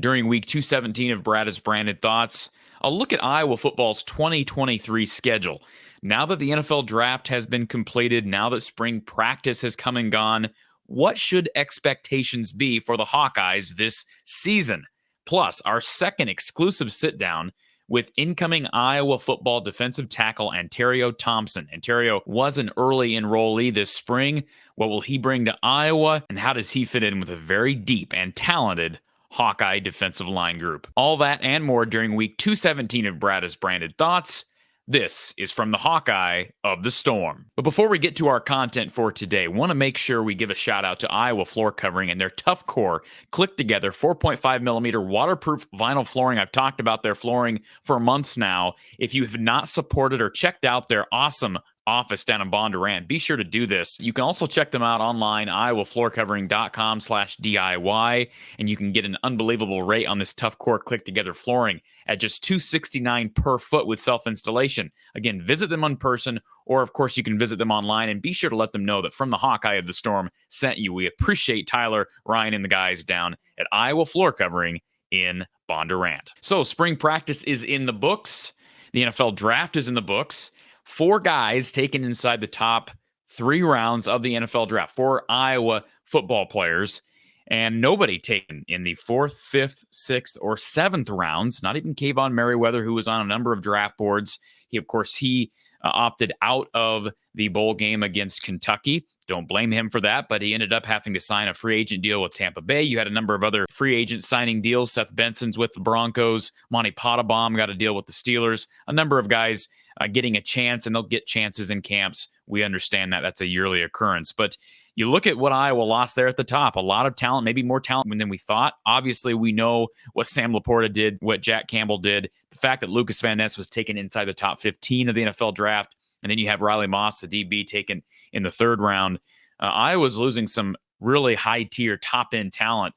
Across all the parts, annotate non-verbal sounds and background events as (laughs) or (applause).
during week 217 of Brad is Branded Thoughts. I'll look at Iowa football's 2023 schedule. Now that the NFL draft has been completed, now that spring practice has come and gone, what should expectations be for the Hawkeyes this season? Plus, our second exclusive sit down with incoming Iowa football defensive tackle Anterio Thompson. Anterio was an early enrollee this spring. What will he bring to Iowa, and how does he fit in with a very deep and talented Hawkeye defensive line group. All that and more during week 217 of Brad is Branded Thoughts. This is from the Hawkeye of the Storm. But before we get to our content for today, want to make sure we give a shout out to Iowa Floor Covering and their Tough Core click together 4.5 millimeter waterproof vinyl flooring. I've talked about their flooring for months now. If you have not supported or checked out their awesome office down in Bondurant. Be sure to do this. You can also check them out online, iowafloorcovering.com slash DIY, and you can get an unbelievable rate on this tough core click together flooring at just 269 per foot with self-installation. Again, visit them in person, or of course you can visit them online and be sure to let them know that from the Hawkeye of the Storm sent you. We appreciate Tyler, Ryan, and the guys down at Iowa Floor Covering in Bondurant. So spring practice is in the books. The NFL draft is in the books four guys taken inside the top three rounds of the NFL draft, four Iowa football players, and nobody taken in the fourth, fifth, sixth, or seventh rounds. Not even Kaevon Merriweather, who was on a number of draft boards. He, of course, he uh, opted out of the bowl game against Kentucky. Don't blame him for that, but he ended up having to sign a free agent deal with Tampa Bay. You had a number of other free agent signing deals. Seth Benson's with the Broncos. Monte Pottebaum got a deal with the Steelers. A number of guys uh, getting a chance, and they'll get chances in camps. We understand that that's a yearly occurrence, but you look at what Iowa lost there at the top. A lot of talent, maybe more talent than we thought. Obviously, we know what Sam LaPorta did, what Jack Campbell did. The fact that Lucas Van Ness was taken inside the top 15 of the NFL draft, and then you have Riley Moss, the DB, taken in the third round. Uh, Iowa's losing some really high tier, top end talent.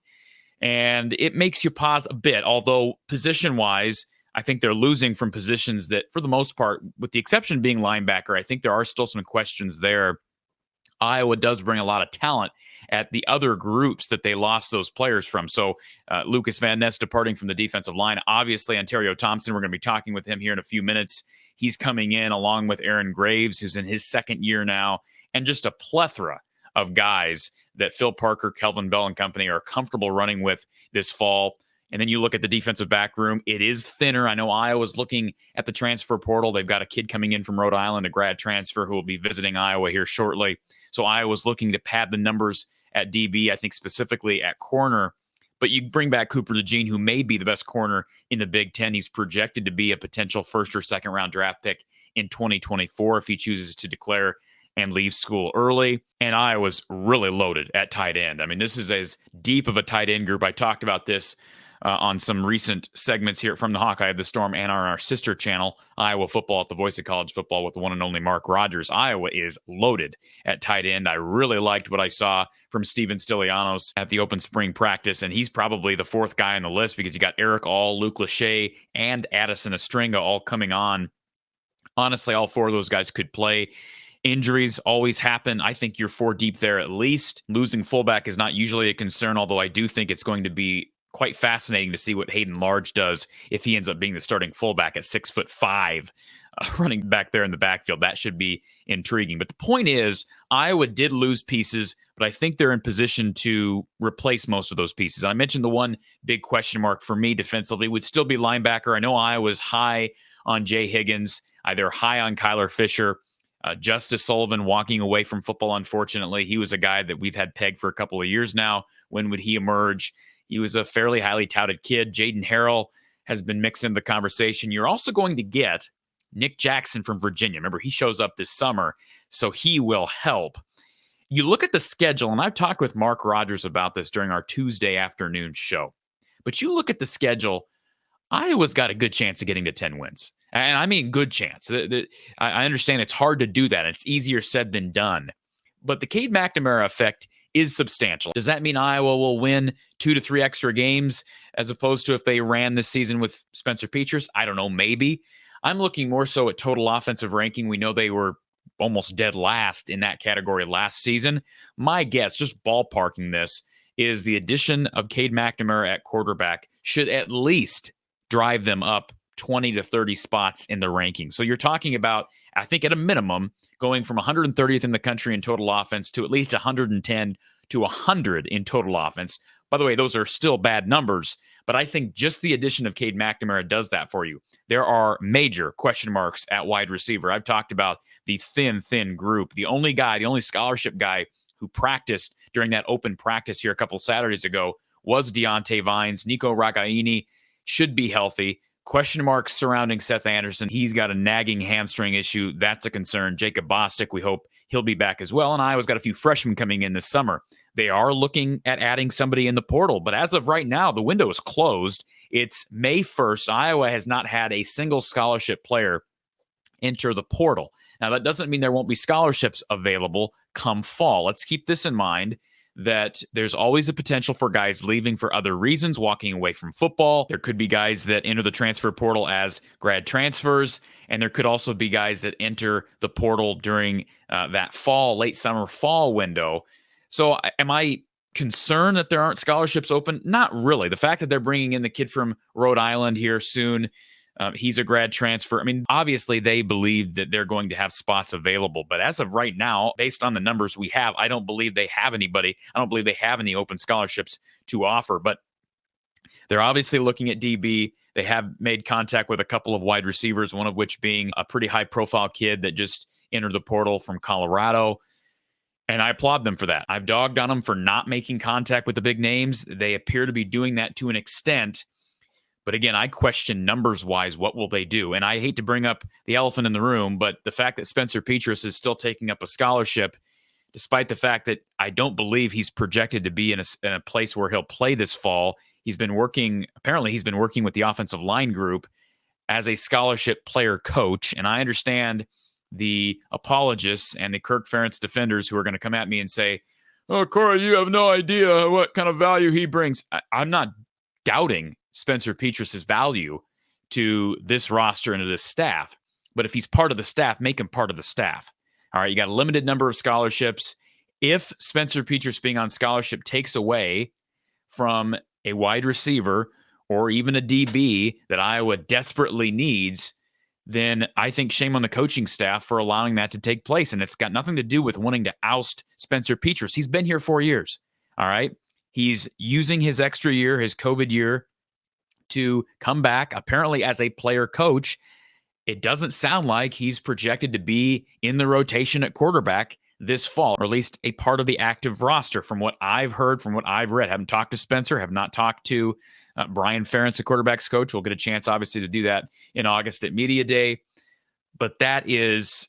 And it makes you pause a bit, although position wise, I think they're losing from positions that, for the most part, with the exception being linebacker, I think there are still some questions there. Iowa does bring a lot of talent at the other groups that they lost those players from. So uh, Lucas Van Ness departing from the defensive line. Obviously, Anterio Thompson, we're going to be talking with him here in a few minutes. He's coming in along with Aaron Graves, who's in his second year now, and just a plethora of guys that Phil Parker, Kelvin Bell, and company are comfortable running with this fall. And then you look at the defensive back room, it is thinner. I know Iowa's looking at the transfer portal. They've got a kid coming in from Rhode Island, a grad transfer who will be visiting Iowa here shortly. So Iowa's looking to pad the numbers at DB, I think specifically at corner. But you bring back Cooper DeJean, who may be the best corner in the Big Ten. He's projected to be a potential first or second round draft pick in 2024 if he chooses to declare and leave school early. And Iowa's really loaded at tight end. I mean, this is as deep of a tight end group. I talked about this uh, on some recent segments here from the Hawkeye of the Storm and on our sister channel, Iowa Football at the Voice of College Football with the one and only Mark Rogers. Iowa is loaded at tight end. I really liked what I saw from Steven Stilianos at the open spring practice, and he's probably the fourth guy on the list because you got Erick All, Luke Lachey, and Addison Ostrenga all coming on. Honestly, all four of those guys could play. Injuries always happen. I think you're four deep there at least. Losing fullback is not usually a concern, although I do think it's going to be quite fascinating to see what Hayden Large does if he ends up being the starting fullback at six foot five, (laughs) uh, running back there in the backfield. That should be intriguing. But the point is, Iowa did lose pieces, but I think they're in position to replace most of those pieces. I mentioned the one big question mark for me defensively would still be linebacker. I know Iowa's high on Jay Higgins, either high on Kyler Fisher. Uh, Justice Sullivan walking away from football, unfortunately. He was a guy that we've had pegged for a couple of years now. When would he emerge? He was a fairly highly touted kid. Jaden Harrell has been mixed into the conversation. You're also going to get Nick Jackson from Virginia. Remember, he shows up this summer, so he will help. You look at the schedule, and I've talked with Mark Rogers about this during our Tuesday afternoon show. But you look at the schedule, Iowa's got a good chance of getting to 10 wins. And I mean, good chance. I understand it's hard to do that. It's easier said than done. But the Cade McNamara effect is substantial. Does that mean Iowa will win two to three extra games as opposed to if they ran this season with Spencer Petras? I don't know, maybe. I'm looking more so at total offensive ranking. We know they were almost dead last in that category last season. My guess, just ballparking this, is the addition of Cade McNamara at quarterback should at least drive them up 20 to 30 spots in the ranking. So you're talking about, I think, at a minimum, going from 130th in the country in total offense to at least 110 to 100 in total offense. By the way, those are still bad numbers, but I think just the addition of Cade McNamara does that for you. There are major question marks at wide receiver. I've talked about the thin, thin group. The only guy, the only scholarship guy who practiced during that open practice here a couple Saturdays ago was Diante Vines. Nico Ragaini should be healthy. Question marks surrounding Seth Anderson. He's got a nagging hamstring issue. That's a concern. Jacob Bostick, we hope he'll be back as well. And Iowa's got a few freshmen coming in this summer. They are looking at adding somebody in the portal, but as of right now, the window is closed. It's May 1st. Iowa has not had a single scholarship player enter the portal. Now, that doesn't mean there won't be scholarships available come fall. Let's keep this in mind that there's always a potential for guys leaving for other reasons, walking away from football. There could be guys that enter the transfer portal as grad transfers, and there could also be guys that enter the portal during uh, that fall, late summer, fall window. So, am I concerned that there aren't scholarships open? Not really. The fact that they're bringing in the kid from Rhode Island here soon um, he's a grad transfer. I mean, obviously, they believe that they're going to have spots available. But as of right now, based on the numbers we have, I don't believe they have anybody. I don't believe they have any open scholarships to offer. But they're obviously looking at DB. They have made contact with a couple of wide receivers, one of which being a pretty high profile kid that just entered the portal from Colorado. And I applaud them for that. I've dogged on them for not making contact with the big names. They appear to be doing that to an extent but again, I question numbers wise, what will they do? And I hate to bring up the elephant in the room, but the fact that Spencer Petras is still taking up a scholarship, despite the fact that I don't believe he's projected to be in a, in a place where he'll play this fall. He's been working, apparently, he's been working with the offensive line group as a scholarship player coach. And I understand the apologists and the Kirk Ferentz defenders who are going to come at me and say, Oh, Corey, you have no idea what kind of value he brings. I, I'm not doubting Spencer Petras's value to this roster and to this staff. But if he's part of the staff, make him part of the staff. All right, you got a limited number of scholarships. If Spencer Petras being on scholarship takes away from a wide receiver or even a DB that Iowa desperately needs, then I think shame on the coaching staff for allowing that to take place. And it's got nothing to do with wanting to oust Spencer Petras. He's been here four years. All right. He's using his extra year, his COVID year, to come back, apparently as a player coach. It doesn't sound like he's projected to be in the rotation at quarterback this fall, or at least a part of the active roster from what I've heard, from what I've read. Haven't talked to Spencer, have not talked to uh, Brian Ferentz, the quarterback's coach. We'll get a chance, obviously, to do that in August at Media Day. But that is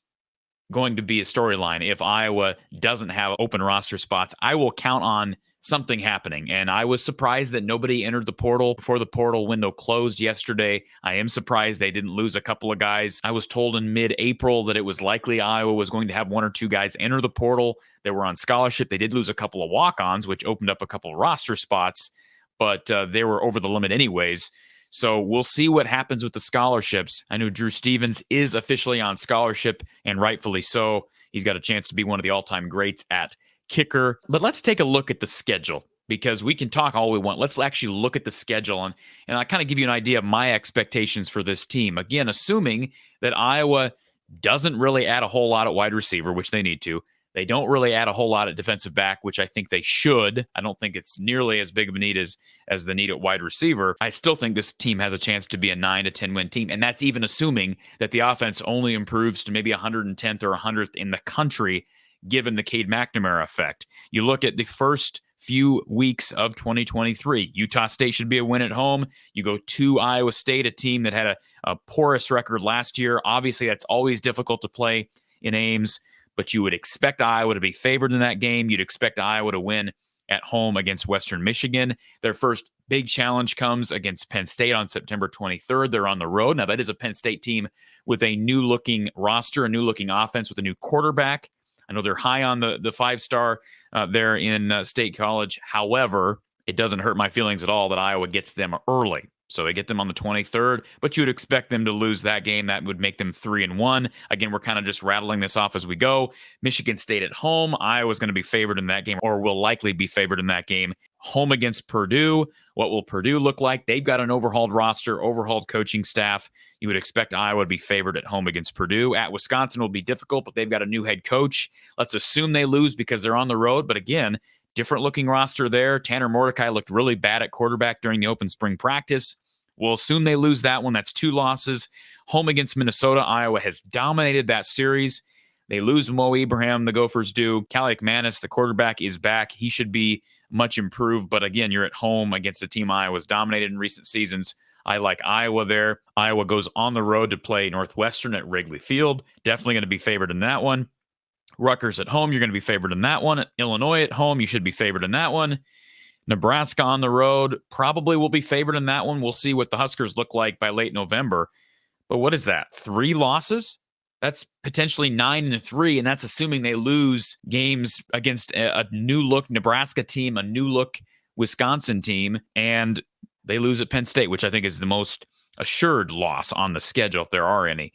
going to be a storyline. If Iowa doesn't have open roster spots, I will count on something happening. And I was surprised that nobody entered the portal before the portal window closed yesterday. I am surprised they didn't lose a couple of guys. I was told in mid April that it was likely Iowa was going to have one or two guys enter the portal that were on scholarship. They did lose a couple of walk ons, which opened up a couple of roster spots, but uh, they were over the limit anyways. So we'll see what happens with the scholarships. I know Drew Stevens is officially on scholarship, and rightfully so. He's got a chance to be one of the all time greats at kicker. But let's take a look at the schedule because we can talk all we want. Let's actually look at the schedule and and I kind of give you an idea of my expectations for this team. Again, assuming that Iowa doesn't really add a whole lot at wide receiver, which they need to. They don't really add a whole lot at defensive back, which I think they should. I don't think it's nearly as big of a need as as the need at wide receiver. I still think this team has a chance to be a 9 to 10 win team, and that's even assuming that the offense only improves to maybe 110th or 100th in the country given the Cade McNamara effect. You look at the first few weeks of 2023. Utah State should be a win at home. You go to Iowa State, a team that had a, a porous record last year. Obviously, that's always difficult to play in Ames, but you would expect Iowa to be favored in that game. You'd expect Iowa to win at home against Western Michigan. Their first big challenge comes against Penn State on September 23rd. They're on the road. Now, that is a Penn State team with a new looking roster, a new looking offense with a new quarterback. I know they're high on the the five star uh, there in uh, State College. However, it doesn't hurt my feelings at all that Iowa gets them early. So they get them on the 23rd, but you'd expect them to lose that game. That would make them three and one. Again, we're kind of just rattling this off as we go. Michigan State at home. Iowa's going to be favored in that game, or will likely be favored in that game. Home against Purdue. What will Purdue look like? They've got an overhauled roster, overhauled coaching staff. You would expect Iowa to be favored at home against Purdue. At Wisconsin will be difficult, but they've got a new head coach. Let's assume they lose because they're on the road. But again, different looking roster there. Tanner Mordecai looked really bad at quarterback during the open spring practice. We'll assume they lose that one. That's two losses. Home against Minnesota, Iowa has dominated that series. They lose Mo Ibrahim, the Gophers do. Kaliakmanis, the quarterback, is back. He should be much improved. But again, you're at home against a team Iowa's dominated in recent seasons. I like Iowa there. Iowa goes on the road to play Northwestern at Wrigley Field. Definitely going to be favored in that one. Rutgers at home, you're going to be favored in that one. Illinois at home, you should be favored in that one. Nebraska on the road probably will be favored in that one. We'll see what the Huskers look like by late November. But what is that? Three losses? That's potentially nine and three, and that's assuming they lose games against a, a new look Nebraska team, a new look Wisconsin team, and they lose at Penn State, which I think is the most assured loss on the schedule, if there are any.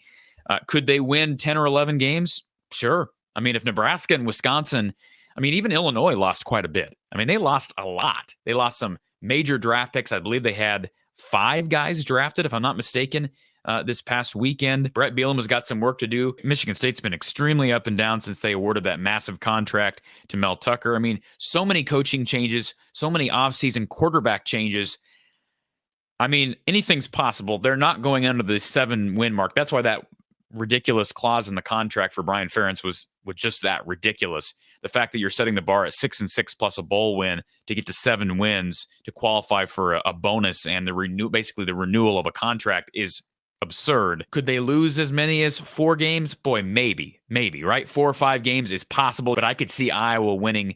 Uh, could they win 10 or 11 games? Sure. I mean, if Nebraska and Wisconsin, I mean, even Illinois lost quite a bit. I mean, they lost a lot. They lost some major draft picks. I believe they had five guys drafted, if I'm not mistaken, uh, this past weekend. Bret Bielema has got some work to do. Michigan State's been extremely up and down since they awarded that massive contract to Mel Tucker. I mean, so many coaching changes, so many offseason quarterback changes. I mean, anything's possible. They're not going under the seven win mark. That's why that ridiculous clause in the contract for Brian Ferentz was was just that ridiculous. The fact that you're setting the bar at six and six plus a bowl win to get to seven wins to qualify for a, a bonus and the renew basically the renewal of a contract is absurd. Could they lose as many as four games? Boy, maybe, maybe, right? Four or five games is possible, but I could see Iowa winning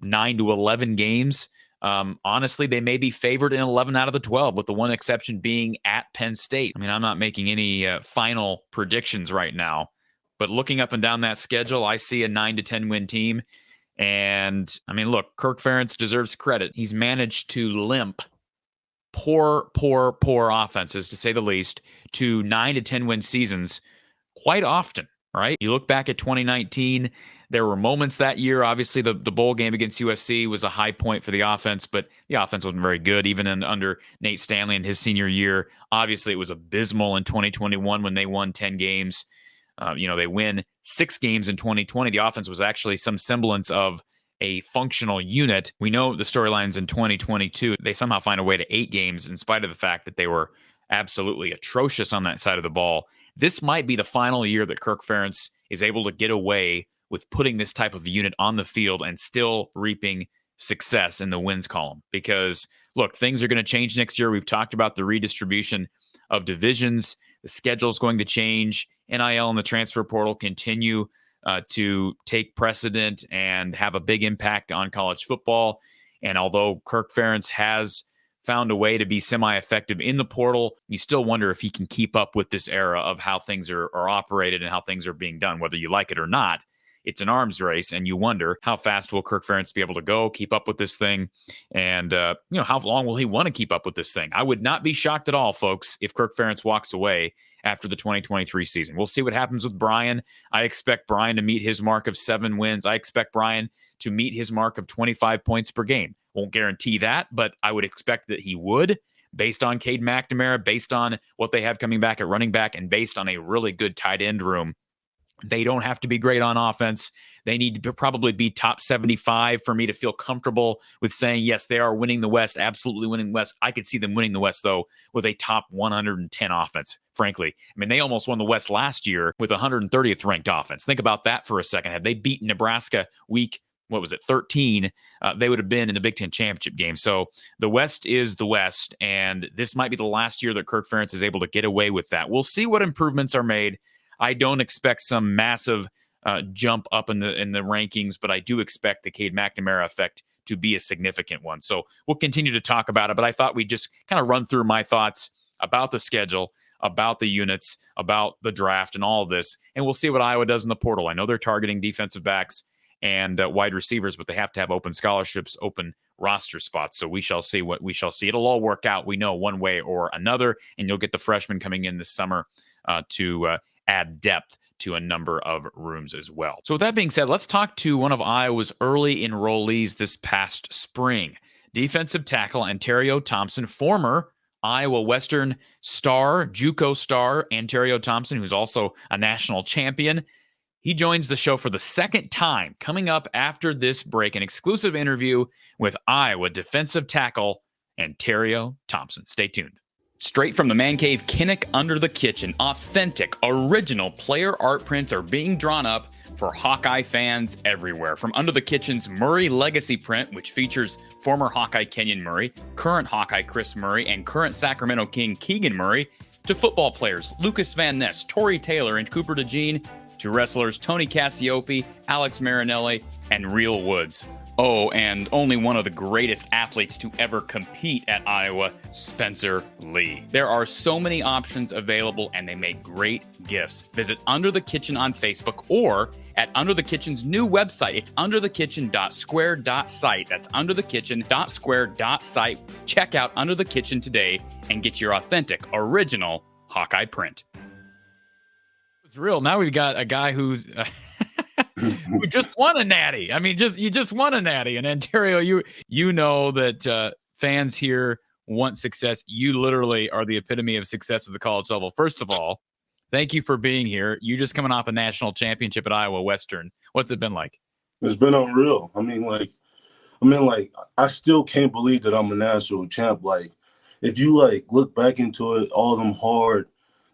nine to 11 games. Um, honestly, they may be favored in 11 out of the 12, with the one exception being at Penn State. I mean, I'm not making any uh, final predictions right now, but looking up and down that schedule, I see a nine to 10 win team. And I mean, look, Kirk Ferentz deserves credit. He's managed to limp poor, poor, poor offenses, to say the least, to nine to 10 win seasons quite often, right? You look back at 2019, there were moments that year. Obviously, the, the bowl game against USC was a high point for the offense, but the offense wasn't very good, even in, under Nate Stanley in his senior year. Obviously, it was abysmal in 2021 when they won 10 games. Uh, you know, they win six games in 2020. The offense was actually some semblance of a functional unit. We know the storylines in 2022, they somehow find a way to eight games in spite of the fact that they were absolutely atrocious on that side of the ball. This might be the final year that Kirk Ferentz is able to get away with putting this type of unit on the field and still reaping success in the wins column. Because look, things are going to change next year. We've talked about the redistribution of divisions. The schedule is going to change. NIL and the transfer portal continue uh, to take precedent and have a big impact on college football. And although Kirk Ferentz has found a way to be semi-effective in the portal, you still wonder if he can keep up with this era of how things are, are operated and how things are being done, whether you like it or not it's an arms race, and you wonder how fast will Kirk Ferentz be able to go, keep up with this thing, and uh, you know how long will he want to keep up with this thing? I would not be shocked at all, folks, if Kirk Ferentz walks away after the 2023 season. We'll see what happens with Brian. I expect Brian to meet his mark of seven wins. I expect Brian to meet his mark of 25 points per game. Won't guarantee that, but I would expect that he would based on Cade McNamara, based on what they have coming back at running back, and based on a really good tight end room they don't have to be great on offense. They need to probably be top 75 for me to feel comfortable with saying, yes, they are winning the West, absolutely winning the West. I could see them winning the West, though, with a top 110 offense, frankly. I mean, they almost won the West last year with 130th ranked offense. Think about that for a second. Had they beaten Nebraska week, what was it, 13, uh, they would have been in the Big Ten championship game. So the West is the West, and this might be the last year that Kirk Ferentz is able to get away with that. We'll see what improvements are made. I don't expect some massive uh, jump up in the in the rankings, but I do expect the Cade McNamara effect to be a significant one. So we'll continue to talk about it. But I thought we'd just kind of run through my thoughts about the schedule, about the units, about the draft, and all of this, and we'll see what Iowa does in the portal. I know they're targeting defensive backs and uh, wide receivers, but they have to have open scholarships, open roster spots. So we shall see what we shall see. It'll all work out. We know one way or another, and you'll get the freshmen coming in this summer uh, to uh, add depth to a number of rooms as well. So, with that being said, let's talk to one of Iowa's early enrollees this past spring. defensive tackle Anterio Thompson, former Iowa Western star, JUCO star Anterio Thompson, who's also a national champion. He joins the show for the second time, coming up after this break, an exclusive interview with Iowa defensive tackle Anterio Thompson. Stay tuned. Straight from the man cave Kinnick under the kitchen, authentic, original player art prints are being drawn up for Hawkeye fans everywhere. From Under the Kitchen's Murray Legacy print, which features former Hawkeye Kenyon Murray, current Hawkeye Kris Murray, and current Sacramento King Keegan Murray, to football players Lucas Van Ness, Tory Taylor, and Cooper DeJean, to wrestlers Tony Cassioppi, Alex Marinelli, and Real Woods. Oh, and only one of the greatest athletes to ever compete at Iowa, Spencer Lee. There are so many options available and they make great gifts. Visit Under the Kitchen on Facebook or at Under the Kitchen's new website. It's underthekitchen.square.site. That's underthekitchen.square.site. Check out Under the Kitchen today and get your authentic, original Hawkeye print. It's real. Now we've got a guy who's. Uh, (laughs) who just won a natty. I mean, just you just won a natty in Anterio. You you know that uh, fans here want success. You literally are the epitome of success at the college level. First of all, thank you for being here. You just coming off a national championship at Iowa Western. What's it been like? It's been unreal. I mean, like, I mean, like, I still can't believe that I'm a national champ. Like, if you like look back into it, all them hard,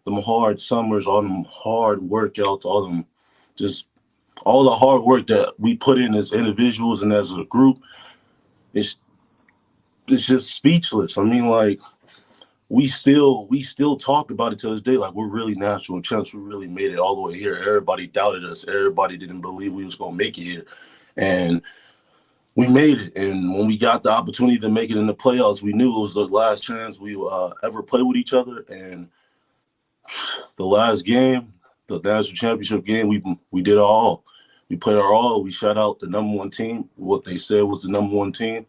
them hard summers, all them hard workouts, all them just all the hard work that we put in as individuals and as a group, it's it's just speechless. I mean, like we still we still talk about it to this day. Like we're really natural champs. We really made it all the way here. Everybody doubted us. Everybody didn't believe we was gonna make it here, and we made it. And when we got the opportunity to make it in the playoffs, we knew it was the last chance we uh, ever play with each other. And the last game, the national championship game, we we did all. We played our all. We shut out the number one team, what they said was the number one team,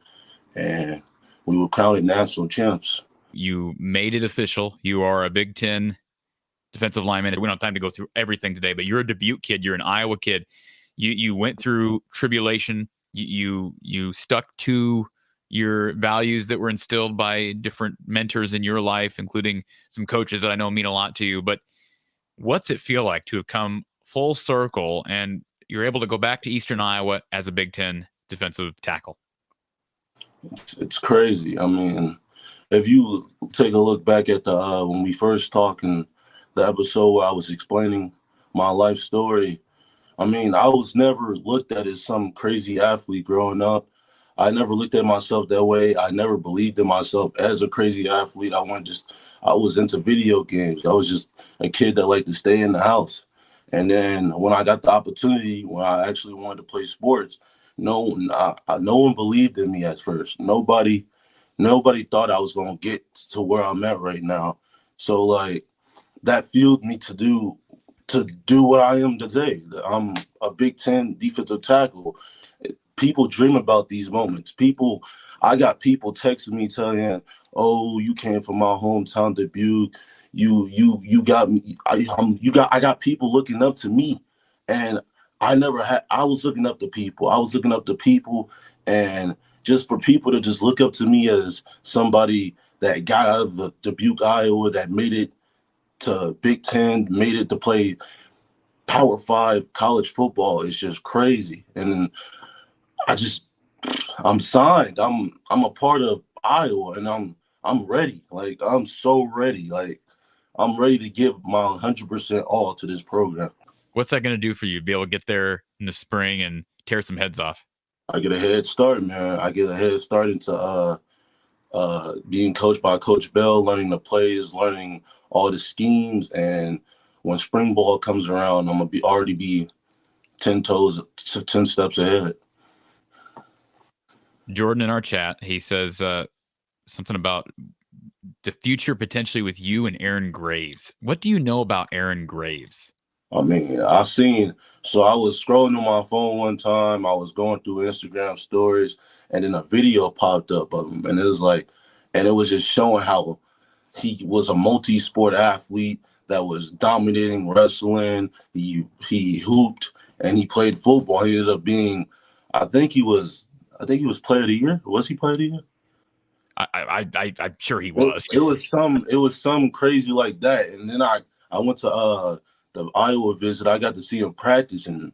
and we were crowned national champs. You made it official. You are a Big Ten defensive lineman. We don't have time to go through everything today, but you're a Dubuque kid. You're an Iowa kid. You you went through tribulation. You you, you stuck to your values that were instilled by different mentors in your life, including some coaches that I know mean a lot to you. But what's it feel like to have come full circle and you're able to go back to Eastern Iowa as a Big Ten defensive tackle? It's, crazy. I mean, if you take a look back at the uh, when we first talked in the episode where I was explaining my life story, I mean, I was never looked at as some crazy athlete growing up. I never looked at myself that way. I never believed in myself as a crazy athlete. I went just I was into video games. I was just a kid that liked to stay in the house. And then when I got the opportunity, when I actually wanted to play sports, no, no one believed in me at first. Nobody, nobody thought I was gonna get to where I'm at right now. So like, that fueled me to do to do what I am today. I'm a Big Ten defensive tackle. People dream about these moments. People, I got people texting me telling, "Oh, you came from my hometown, Dubuque you you you got me. I, um, you got I got people looking up to me, and I never had. I was looking up to people. I was looking up to people, and just for people to just look up to me as somebody that got out of the Dubuque, Iowa, that made it to Big Ten, made it to play Power Five college football is just crazy. And I just, I'm signed. I'm I'm a part of Iowa, and I'm I'm ready. Like I'm so ready. Like I'm ready to give my 100% all to this program. What's that going to do for you? Be able to get there in the spring and tear some heads off? I get a head start, man. I get a head start into uh, uh, being coached by Coach Bell, learning the plays, learning all the schemes, and when spring ball comes around, I'm gonna be already be ten toes, ten steps ahead. Jordan in our chat, he says uh, something about the future potentially with you and Aaron Graves. What do you know about Aaron Graves? I mean, I seen so I was scrolling on my phone one time. I was going through Instagram stories, and then a video popped up of him, and it was like, and it was just showing how he was a multi-sport athlete that was dominating wrestling. He he hooped and he played football. He ended up being, I think he was, I think he was player of the year. Was he player of the year? I, I, I I'm sure he was. It, it, was some, it was some crazy like that. And then I, I went to uh the Iowa visit. I got to see him practice, and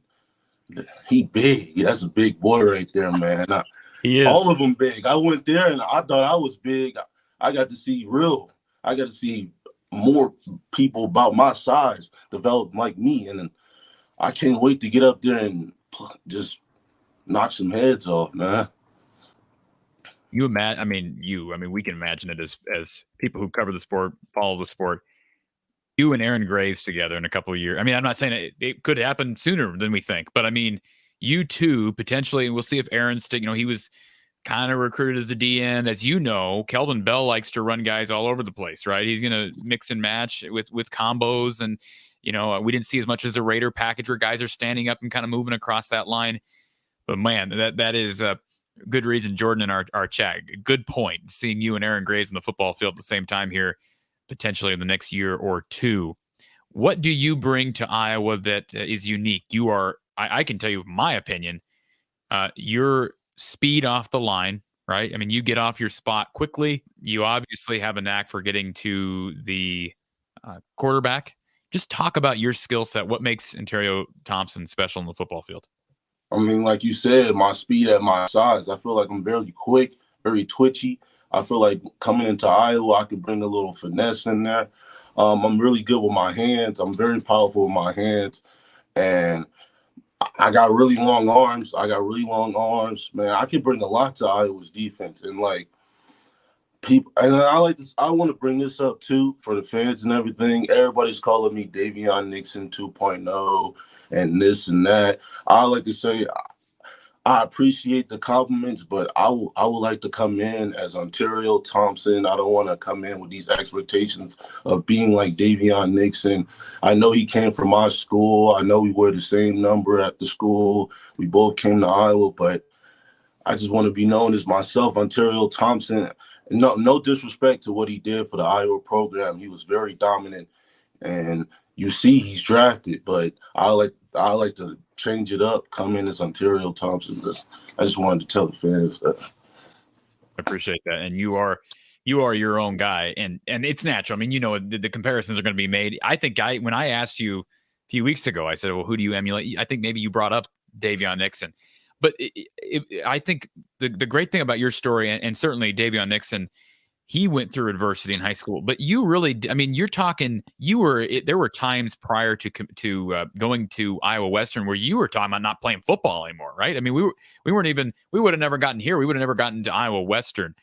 he big. That's a big boy right there, man. I, he is. All of them big. I went there and I thought I was big. I got to see real. I got to see more people about my size develop like me, and I can't wait to get up there and just knock some heads off, man. You imagine? I mean, you. I mean, we can imagine it as as people who cover the sport, follow the sport. You and Aaron Graves together in a couple of years. I mean, I'm not saying it, it could happen sooner than we think, but I mean, you two potentially, and we'll see if Aaron's. You know, he was kind of recruited as a DN. As you know, Kelvin Bell likes to run guys all over the place, right? He's going to mix and match with with combos, and you know, we didn't see as much as a Raider package where guys are standing up and kind of moving across that line. But man, that that is a good reason. Jordan in our our chat, good point. Seeing you and Aaron Graves in the football field at the same time here, potentially in the next year or two. What do you bring to Iowa that is unique? You are, I, I can tell you, my opinion, uh, you're speed off the line, right? I mean, you get off your spot quickly. You obviously have a knack for getting to the uh, quarterback. Just talk about your skill set. What makes Anterio Thompson special in the football field? I mean, like you said, my speed at my size. I feel like I'm very quick, very twitchy. I feel like coming into Iowa, I could bring a little finesse in there. Um, I'm really good with my hands. I'm very powerful with my hands, and I got really long arms. I got really long arms, man. I can bring a lot to Iowa's defense, and like people, and I like this. I want to bring this up too for the fans and everything. Everybody's calling me Daviyon Nixon 2.0 and this and that. I like to say I appreciate the compliments, but I I would like to come in as Anterio Thompson. I don't want to come in with these expectations of being like Daviyon Nixon. I know he came from our school. I know we were the same number at the school. We both came to Iowa, but I just want to be known as myself, Anterio Thompson. No, no disrespect to what he did for the Iowa program. He was very dominant, and you see he's drafted. But I like I like to change it up, come in as Anterio Thompson. Just, I just wanted to tell the fans that. I appreciate that, and you are you are your own guy, and and it's natural. I mean, you know, the, the comparisons are going to be made. I think I when I asked you a few weeks ago, I said, "Well, who do you emulate?" I think maybe you brought up Daviyon Nixon, but it, it, I think the the great thing about your story, and, and certainly Daviyon Nixon he went through adversity in high school but you really i mean you're talking you were it, there were times prior to to uh, going to iowa western where you were talking about not playing football anymore right? I mean we were we weren't even we would have never gotten here we would have never gotten to iowa western.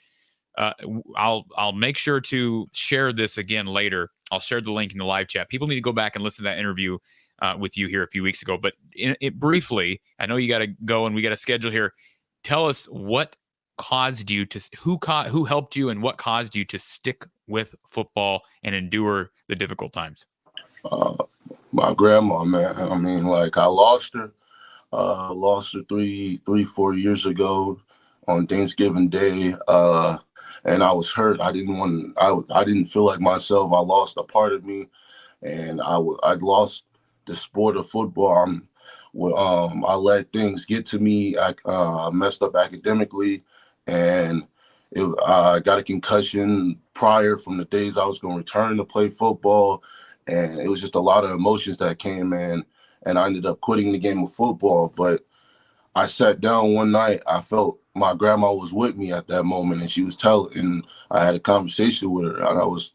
Uh, i'll i'll make sure to share this again later. I'll share the link in the live chat. People need to go back and listen to that interview uh, with you here a few weeks ago but in, it briefly i know you got to go and we got a schedule here. Tell us what caused you to who caught who helped you and what caused you to stick with football and endure the difficult times? Uh, my grandma, man. I mean, like I lost her, uh, lost her three, three, four years ago on Thanksgiving Day, uh, and I was hurt. I didn't want. I I didn't feel like myself. I lost a part of me, and I would I lost the sport of football. I'm, um, I let things get to me. I uh, messed up academically and it, I got a concussion prior from the days I was going to return to play football, and it was just a lot of emotions that came in, and I ended up quitting the game of football. But I sat down one night. I felt my grandma was with me at that moment, and she was telling. And I had a conversation with her, and I was,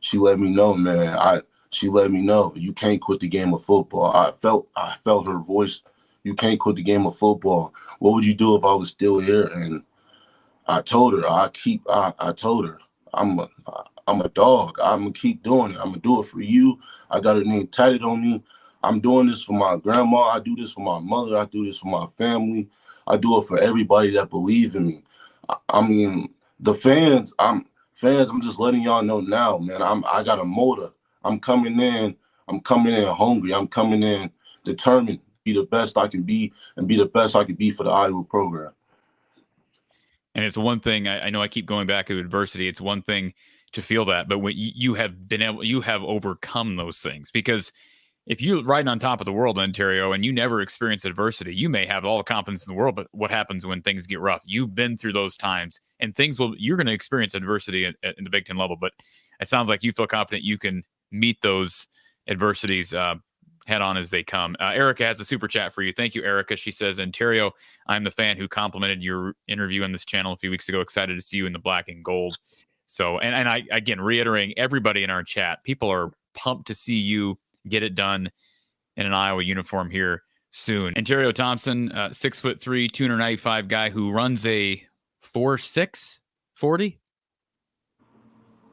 she let me know, man. I she let me know you can't quit the game of football. I felt I felt her voice. You can't quit the game of football. What would you do if I was still here? And I told her I keep I, I told her I'm a I'm a dog. I'm gonna keep doing it. I'm gonna do it for you. I got her name tatted on me. I'm doing this for my grandma. I do this for my mother. I do this for my family. I do it for everybody that believe in me. I, I mean, the fans. I'm fans. I'm just letting y'all know now, man. I'm I got a motor. I'm coming in. I'm coming in hungry. I'm coming in determined, be the best I can be, and be the best I can be for the Iowa program. And it's one thing I, I, know I keep going back to adversity. It's one thing to feel that, but when you, you have been able, you have overcome those things because if you're riding on top of the world in Anterio and you never experience adversity, you may have all the confidence in the world, but what happens when things get rough? You've been through those times, and things will. You're going to experience adversity in, the Big Ten level, but it sounds like you feel confident you can meet those adversities uh, head on as they come. Uh, Erica has a super chat for you. Thank you, Erica. She says, Anterio, I'm the fan who complimented your interview on this channel a few weeks ago. Excited to see you in the black and gold. So, and, and I, again, reiterating everybody in our chat, people are pumped to see you get it done in an Iowa uniform here soon. Anterio Thompson, uh, six foot three, 295 guy who runs a four six forty.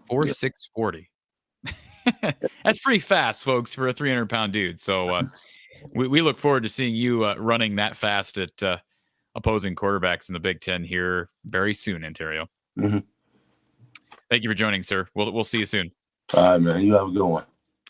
Four six forty. (laughs) That's pretty fast, folks, for a 300 pound dude. So uh, we, we look forward to seeing you uh, running that fast at uh, opposing quarterbacks in the Big Ten here very soon, Anterio. Mm-hmm. Thank you for joining, sir. We'll we'll see you soon. All right, man. You have a good one.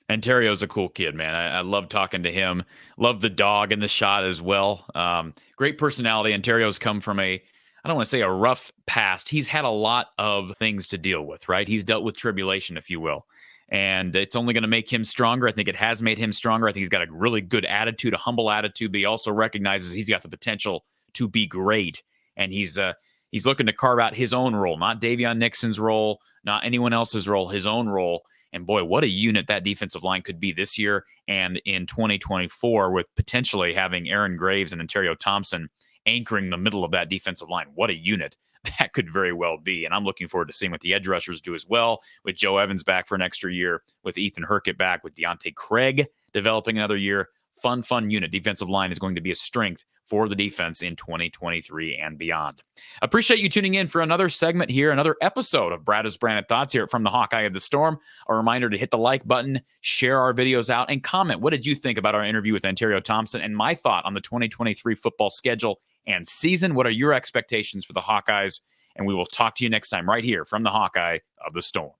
Anterio's a cool kid, man. I, I, love talking to him. Love the dog in the shot as well. Um, great personality. Anterio's come from a, I don't want to say a rough past. He's had a lot of things to deal with, right? He's dealt with tribulation, if you will. And it's only going to make him stronger. I think it has made him stronger. I think he's got a really good attitude, a humble attitude, but he also recognizes he's got the potential to be great. And he's uh, he's looking to carve out his own role, not Daviyon Nixon's role, not anyone else's role, his own role and boy, what a unit that defensive line could be this year and in 2024 with potentially having Aaron Graves and Anterio Thompson anchoring the middle of that defensive line. What a unit that could very well be. And I'm looking forward to seeing what the edge rushers do as well, with Joe Evans back for an extra year, with Ethan Hurkett back, with Deontae Craig developing another year. Fun, fun unit. Defensive line is going to be a strength for the defense in 2023 and beyond. Appreciate you tuning in for another segment here, another episode of Brad Branded Thoughts here from the Hawkeye of the Storm. A reminder to hit the like button, share our videos out, and comment. What did you think about our interview with Anterio Thompson and my thought on the 2023 football schedule and season? What are your expectations for the Hawkeyes? And we will talk to you next time right here from the Hawkeye of the Storm.